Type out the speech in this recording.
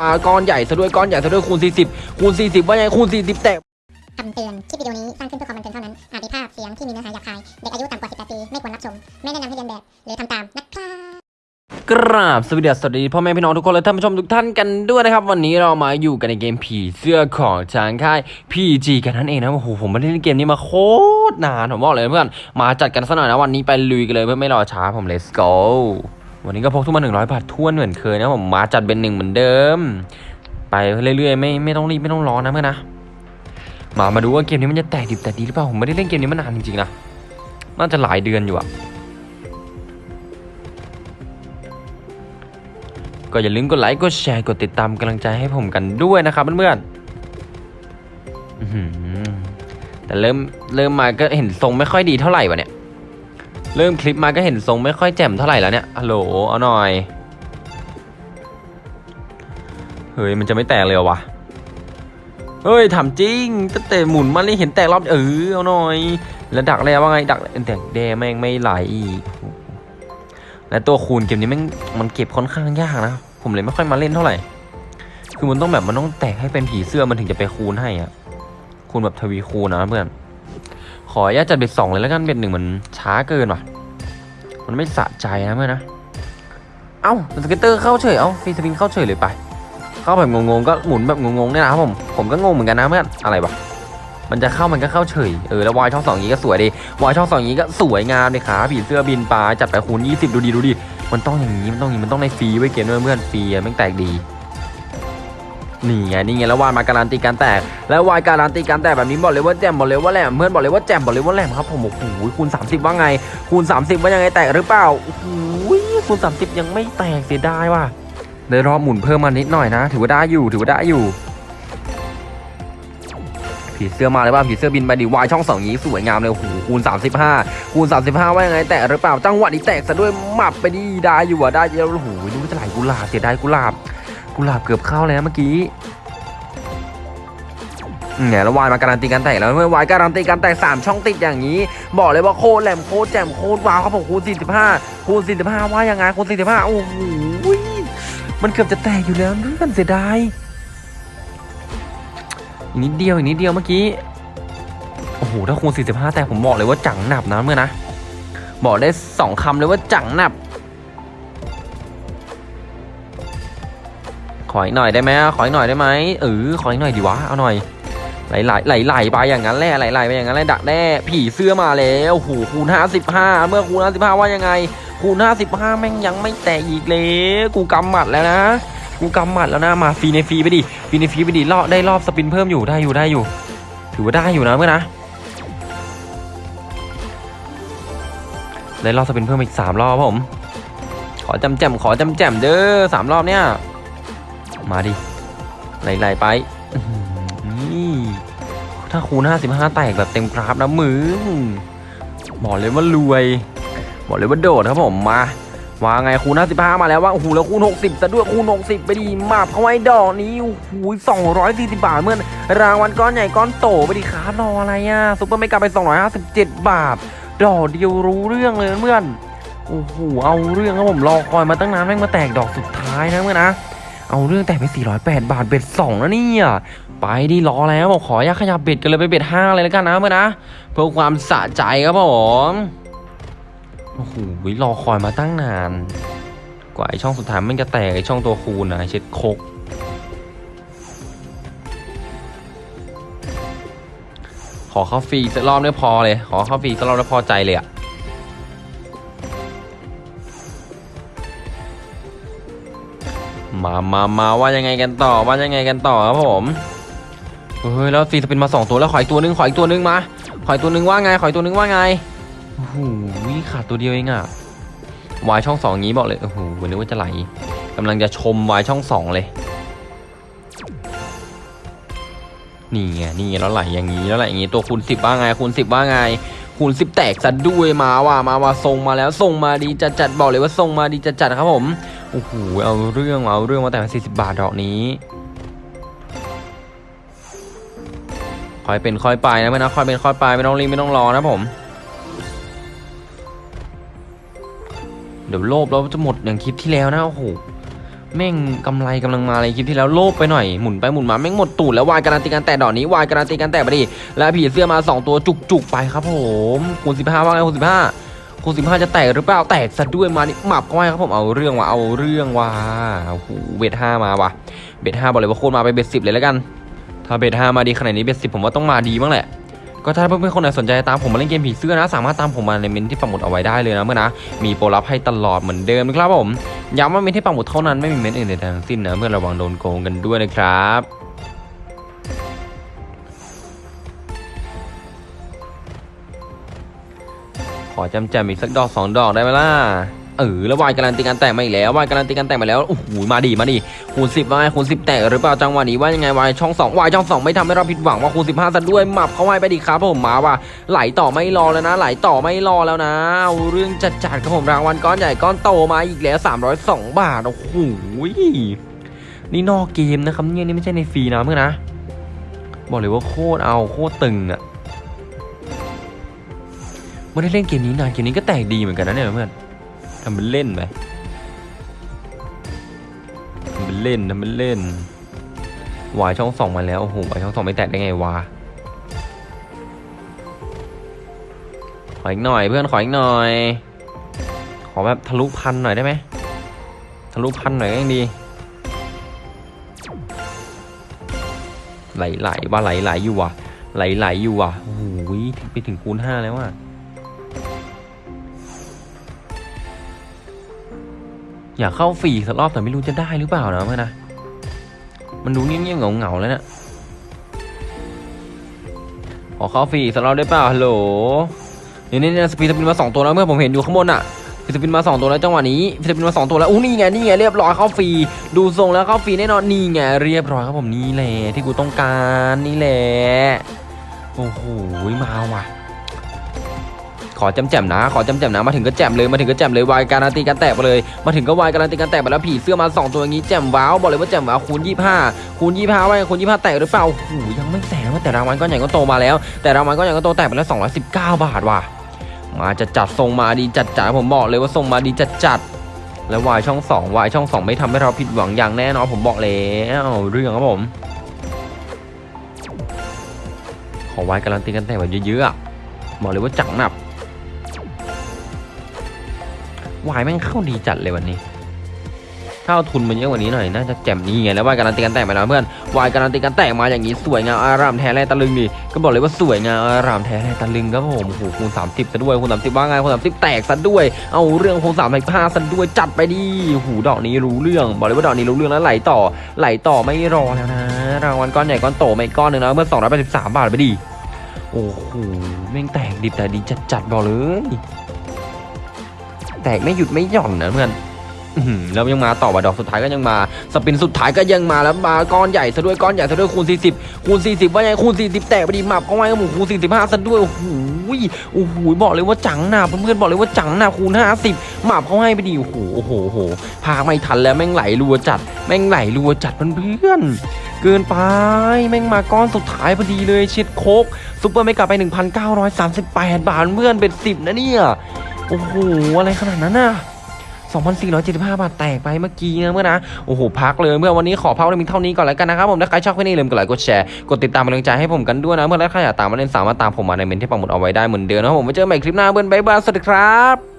มาก้อนใหญ่ซะด้วยก้อนใหญ่ซะด้วยคูณ 40 คูณ 40 ว่าไงคูณ 40 แตกคำเตือน คลิปวิดีโอนี้สร้างขึ้นเพื่อความบันเทิงเท่านั้น อาจมีภาพเสียงที่มีเนื้อหาหยาบคาย เด็กอายุต่ำกว่า 18 ปี ไม่ควรรับชม ไม่แนะนำให้เรียนแบบ หรือทำตามนะครับกราบสวัสดีสวัสดีพ่อแม่พี่น้องทุกคนและท่านผู้ชมทุกท่านกันด้วยนะครับ วันนี้เรามาอยู่กันในเกมผีเสื้อของทางค่าย PG กันนั่นเองนะโอ้โหผมไม่ได้เล่นเกมนี้มาโคตรนานผมบอกเลยเพื่อนมาจัดกันซะหน่อยนะวันนี้ไปลุยกันเลยเพื่อไม่รอช้าผม let's go วันนี้ก็พกทุกมา100บาททวนเหมือนเคยนะผมมาจัดเป็นหนึ่งเหมือนเดิม ไปเรื่อยๆไม่ไม่ต้องรีบไม่ต้องรอนะเพื่อนนะมามาดูว่าเกมนี้มันจะแตกดิบแตกดีหรือเปล่าผมไม่ได้เล่นเกมนี้มานานจริงๆนะน่าจะหลายเดือนอยู่อะก็อย่าลืมกดไลค์กดแชร์กดติดตามกำลังใจให้ผมกันด้วยนะครับเพื่อนๆแต่เริ่มเริ่มมาก็เห็นทรงไม่ค่อยดีเท่าไหร่วะเนี่ย เริ่มคลิปมาก็เห็นทรงไม่ค่อยแจ่มเท่าไหร่แล้วเนี่ยฮัลโหลเอาหน่อย เฮ้ย มันจะไม่แตกเลยเหรอวะ เฮ้ยถามจริงตั้งแต่หมุนมาเลยเห็นแตกรอบเออเอาหน่อย แล้วดักแล้วว่าไงดักแต่แดงแม่งไม่ไหลอีกและตัวคูณเกมนี้แม่งมันเก็บค่อนข้างยากนะ ผมเลยไม่ค่อยมาเล่นเท่าไหร่ คือมันต้องแบบมันต้องแตกให้เป็นผีเสื้อมันถึงจะไปคูณให้อะคูณแบบทวีคูณนะเพื่อน ขออนุญาตจัด bet สองเลยแล้วกัน bet หนึ่งมันช้าเกินว่ะ มันไม่สะใจนะเพื่อนนะ เอ้า scatter เข้าเฉย เอ้า free spin เข้าเฉยเลยไป เข้าแบบงงๆก็หมุนแบบงงๆเนี่ยนะครับผม ผมก็งงเหมือนกันนะเพื่อนอะไรวะมันจะเข้ามันก็เข้าเฉย เออแล้ววายช่องสองนี้ก็สวยดีวายช่องสองนี้ก็สวยงามเลยขาผีเสื้อบินปลาจัดไปคูณ20 ดูดีดูดี มันต้องอย่างนี้มันต้องอย่างนี้มันต้องในฟรีไว้เกมด้วยเพื่อนฟรีแม่งแตกดี นี่ไงนี่ไงแล้ววายมาการันตีการแตกแล้ววายการันตีการแตกแบบนี้บอกเลยว่าแจ่มบอกเลยว่าแหลมเพื่อนบอกเลยว่าแจ่มบอกเลยว่าแหลมครับผมโอ้โหคูณ 30 ว่าไง คูณ 30 ว่ายังไงแตกหรือเปล่าโอ้โหคูณ 30 ยังไม่แตกเสียดายว่ะได้รอหมุนเพิ่มมานิดหน่อยนะ ถือว่าได้อยู่ถือว่าได้อยู่ผีเสื้อมาเลยว่าผีเสื้อบินไปดีวายช่องสองนี้สวยงามเลยโอ้โหคูณ 35 คูณ 35 ว่ายังไง แตะหรือเปล่าจังหวะนี้แตกซะด้วยหมับไปดีได้อยู่อะได้เยอะโอ้โหนี่จะไหลกุหลาบเสียดายกุหลาบ กุหลาบเกือบเข้าแล้วเมื่อกี้เนี่ยแล้ววายมาการันตีการแตกแล้วเมื่อวายการันตีการแตกสามช่องติดอย่างนี้ บอกเลยว่าโคตรแหลมโคตรแจ่มโคตรว้าวครับผมคูณ45คูณ45ว่ายังไงคูณ45โอ้โหมันเกือบจะแตกอยู่แล้วเพื่อนเสียดายอีกนิดเดียวอีกนิดเดียวเมื่อกี้โอ้โหถ้าคูณ45แต่ผมบอกเลยว่าจังหนับนะเมื่อนะบอกได้สองคำเลยว่าจังหนับ ขออีกหน่อยได้ไหมขออีกหน่อยได้ไหมเออขออีกหน่อยดีวะเอาหน่อยไหลไหลไหลไหลไปอย่างนั้นแหละไหลไหลไปอย่างนั้นแหละดักแน่ผีเสื้อมาแล้วโอ้โหคูณ55เมื่อคูณ55ว่ายังไง คูณ55แม่งยังไม่แตกอีกเลยกูกำหมัดแล้วนะกูกำหมัดแล้วนะมาฟรีในฟรีไปดิฟรีในฟรีไปดิรอบได้รอบสปินเพิ่มอยู่ได้อยู่ได้อยู่ ถือว่าได้อยู่นะเมื่อนะได้รอบสปินเพิ่มอีกสามรอบครับผมขอจำแจมขอจำแจมเด้อสามรอบเนี่ย มาดิไหลๆไปนี่ถ้าคูณ55 แตกแบบเต็มกราฟนะมึงบอกเลยว่ารวย บอกเลยว่าโดดครับผมมาว่าไงคูณ55 มาแล้วว่าโอ้โหแล้วคูณ 60ซะด้วยคูณ 60 ไปดีมาบเข้าไว้ดอกนี้โอ้โห240 บาทเมื่อนรางวัลก้อนใหญ่ก้อนโตไปดีคารออะไรอะซุปเปอร์ไม่กลับไป 257 บาท ดอกเดียวรู้เรื่องเลยเพื่อนโอ้โหเอาเรื่องครับผมรอคอยมาตั้งนานแม่งมาแตกดอกสุดท้ายนะเมื่อนะ เอาเรื่องแตกไป408 บาทเบ็ด2นะเนี่ยไปดิรอแล้วบอกขออยากขยับเบ็ดกันเลยไปเบ็ด5เลยแล้วกันนะเมื่อนนะเพื่อความสะใจครับผมโอ้โหรอคอยมาตั้งนาน กว่าไอช่องสุดท้ายมันจะแตกไอช่องตัวคูณนะเช็ดโคกขอเข้าฟรีสักรอบได้พอเลย ขอเข้าฟรีสักรอบได้พอใจเลยอะ มามามาว่ายังไงกันต่อว่ายังไงกันต่อครับผมเฮ้ยแล้วฟรีสปินมาสองตัวแล้วขออีกตัวนึงขออีกตัวนึงมาขออีกตัวนึงว่าไงขออีกตัวนึงว่าไงโอ้โหขาดตัวเดียวเองอะวายช่องสองงี้บอกเลยโอ้โหวันนี้ว่าจะไหลกำลังจะชมวายช่องสองเลยนี่ไงนี่ไงแล้วไหลอย่างนี้แล้วไหลอย่างนี้ตัวคูณสิบว่าไงคูณสิบว่าไงคูณสิบแตกซะด้วยมาว่ามาว่าทรงมาแล้วทรงมาดีจัดจัดบอกเลยว่าทรงมาดีจัดจัดครับผม โอ้โหเอาเรื่องเอาเรื่องมาแต่สี่สิบบาทดอกนี้ค่อยเป็นค่อยไปนะไม่นะค่อยเป็นค่อยไปไม่ต้องรีบไม่ต้องรอนะผม เดี๋ยวโลภเราจะหมดอย่างคลิปที่แล้วนะโอ้โหแม่งกำไรกำลังมาเลยคลิปที่แล้วโลภไปหน่อยหมุนไปหมุนมาแม่งหมดตูดแล้ววายการันตีการแตะดอกนี้วายการันตีการแตะไปดิแล้วผีเสื้อมาสองตัวจุกๆไปครับผมคูณ15ว่าไงคูณ15 คูณ15จะแตกหรือเปล่าแตกซะด้วยมานี่หมับก็ไม่ครับผมเอาเรื่องว่ะเอาเรื่องว่ะโอ้โหเบ็ดห้ามาว่ะเบ็ดห้าบอกเลยว่าโคตรมาไปเบ็ดสิบเลยแล้วกัน ถ้าเบ็ดห้ามาดีขนาดนี้เบ็ดสิบผมว่าต้องมาดีบ้างแหละก็ถ้าเพื่อนๆคนไหนสนใจตามผมมาเล่นเกมผีเสื้อนะ สามารถตามผมมาในเมนที่ปักหมุดเอาไว้ได้เลยนะเมื่อนะ มีโปรลับให้ตลอดเหมือนเดิมนะครับผมย้ำว่าเมนที่ปักหมุดเท่านั้นไม่มีเมนอื่นใดทั้งสิ้นนะเพื่อระวังโดนโกงกันด้วยนะครับ ขอจำแจมอีกสักดอกสองดอกได้ไหมล่ะเออแล้ววายการันตีการแตกมาอีกแล้ววายการันตีการแตกมาแล้วโอ้โหมาดีมาดีคูณสิบวาไงคูณสิบแตกหรือเปล่าจังหวะนี้ว่ายังไงวายช่องสองวายช่องสองไม่ทำให้เราผิดหวังว่าคูณสิบห้าซะด้วยหมับเข้าไว้ไปดีครับผมมาว่ะไหลต่อไม่รอแล้วนะ ไหลต่อไม่รอแล้วนะเอาเรื่องจัดจัดครับผมรางวัลก้อนใหญ่ก้อนโตมาอีกแล้ว302บาทโอ้โหนี่นอกเกมนะครับเนี่ยนี่ไม่ใช่ในฟรีนะเพื่อนนะ บอกเลยว่าโคตรเอาโคตรตึงอะ ไม่ได้เล่นเกมนี้นานเกมนี้ก็แตกดีเหมือนกันนะเนี่ยเพื่อนทำเป็นเล่นไปทำเป็นเล่นทำเป็นเล่นวายช่องสองมาแล้วโอ้โหวายช่องสองไม่แตกได้ไงวะขออีกหน่อยเพื่อนขออีกหน่อย ขอแบบทะลุพันหน่อยได้ไหมทะลุพันหน่อยก็ยังดี ไหลไหลว่าไหลไหลอยู่ว่ะ ไหลไหลอยู่ว่ะโอ้โหไปถึงคูณห้าแล้วว่ะ อยากเข้าฟรีสักรอบแต่ไม่รู้จะได้หรือเปล่านะเพื่อนนะ มันดูเงียบๆเหงาๆแล้วเนี่ยขอเข้าฟรีสักรอบได้เปล่าฮัลโหลนี่นี่นี่ free spin มาสองตัวแล้วเพื่อนผมเห็นอยู่ข้างบนอะ free spin มาสองตัวแล้วจังหวะนี้ free spin มาสองตัวแล้วอู้นี่ไงนี่ไงเรียบร้อยเข้าฟรีดูทรงแล้วเข้าฟรีแน่นอนนี่ไงเรียบร้อยครับผมนี่แหละที่กูต้องการนี่แหละโอ้โหมาว่ะ ขอจำแจมนะ ขอจำแจมนะ มาถึงก็แจมเลย มาถึงก็แจมเลยวายการันตีการแตกไปเลย มาถึงก็วายการันตีการแตกไปแล้วผีเสื้อมาสองตัวอย่างนี้แจมว้าวบอกเลยว่าแจมว้าวคูณยี่ห้าคูณยี่ห้าว่าคูณยี่ห้าแตกหรือเปล่าโอ้โหยังไม่แตกนะแต่รางวัลก้อนใหญ่ก็โตมาแล้ว แต่รางวัลก้อนใหญ่ก็โตแตกไปแล้ว219 บาทว่ะมาจะจัดทรงมาดีจัดจัดผมบอกเลยว่าทรงมาดีจัดจัดแล้ววายช่องสองวายช่องสองไม่ทำให้เราผิดหวังอย่างแน่นอนผมบอกแล้วเรื่องครับผม ขอวายการันตีกันแตกแบบเยอะๆอะบอกเลยว่าจังหนับ วายแม่งเข้าดีจัดเลยวันนี้ถ้าเอาทุนมันเยอะกว่านี้หน่อยน่าจะแจ่มนี่ไงแล้ววายการันตีกันแตกมาแล้วเพื่อนวายการันตีกันแตกมาอย่างนี้สวยงามอารามแท้แร่ตะลึงดิก็บอกเลยว่าสวยงามอารามแท้แร่ตะลึงครับผมโอ้โหคูณ30ซะด้วยคูณ30ว่าไงคูณ30แตกซะด้วย เอาเรื่องคูณ35ซะด้วยจัดไปดิโอ้โหดอกนี้รู้เรื่อง บอกเลยว่าดอกนี้รู้เรื่องแล้วไหลต่อไหลต่อไม่รอแล้วนะรางวัลก้อนใหญ่ก้อนโตไม่ก้อนหนึ่งนะเมื่อ283บสามบาทไปดิโอ้โหแม่งแตกดิบแต่ดีจัดจัดบอกเลย แตกไม่หยุดไม่หย่อนนะเพื่อนแล้วยังมาต่อว่าดอกสุดท้ายก็ยังมาสปินสุดท้ายก็ยังมาแล้วมาก้อนใหญ่ซะด้วยก้อนใหญ่ซะด้วยคูณ 40 คูณ 40 ว่าไงคูณ 40 แตกไปดีหมับก็ไว้กับหมูคูณ 45ซะด้วยโอ้โหโอ้โหบอกเลยว่าจังหนาเพื่อนๆบอกเลยว่าจังหนาคูณ 50หมับเขาให้ไปดีโอ้โหโอ้โหโอ้โหพากย์ไม่ทันแล้วแม่งไหลรัวจัด แม่งไหลรัวจัดเพื่อนๆเกินไปแม่งมาก้อนสุดท้ายพอดีเลยเช็ดโคตร super mega รับไป 1,938 บาทเพื่อนเป็น 10 นะเนี่ย โอ้โห อะไรขนาดนั้นน่ะ2,475 บาทแตกไปเมื่อกี้นะเพื่อนนะ โอ้โห พักเลยเพื่อนวันนี้ขอพักเพียงเท่านี้ก่อนแล้วกันนะครับผมถ้าใครชอบคลิปนี้ลืมกดไลค์กดแชร์ กดติดตามเป็นกำลังใจให้ผมกันด้วยนะ เพื่อนแล้วใครอยากตามมาเล่นสามารถตามผมมาในเมนต์ที่ปักหมุดเอาไว้ได้เหมือนเดิมนะครับผมไว้เจอกันใหม่คลิปหน้าเพื่อนบ๊ายบายสวัสดีครับ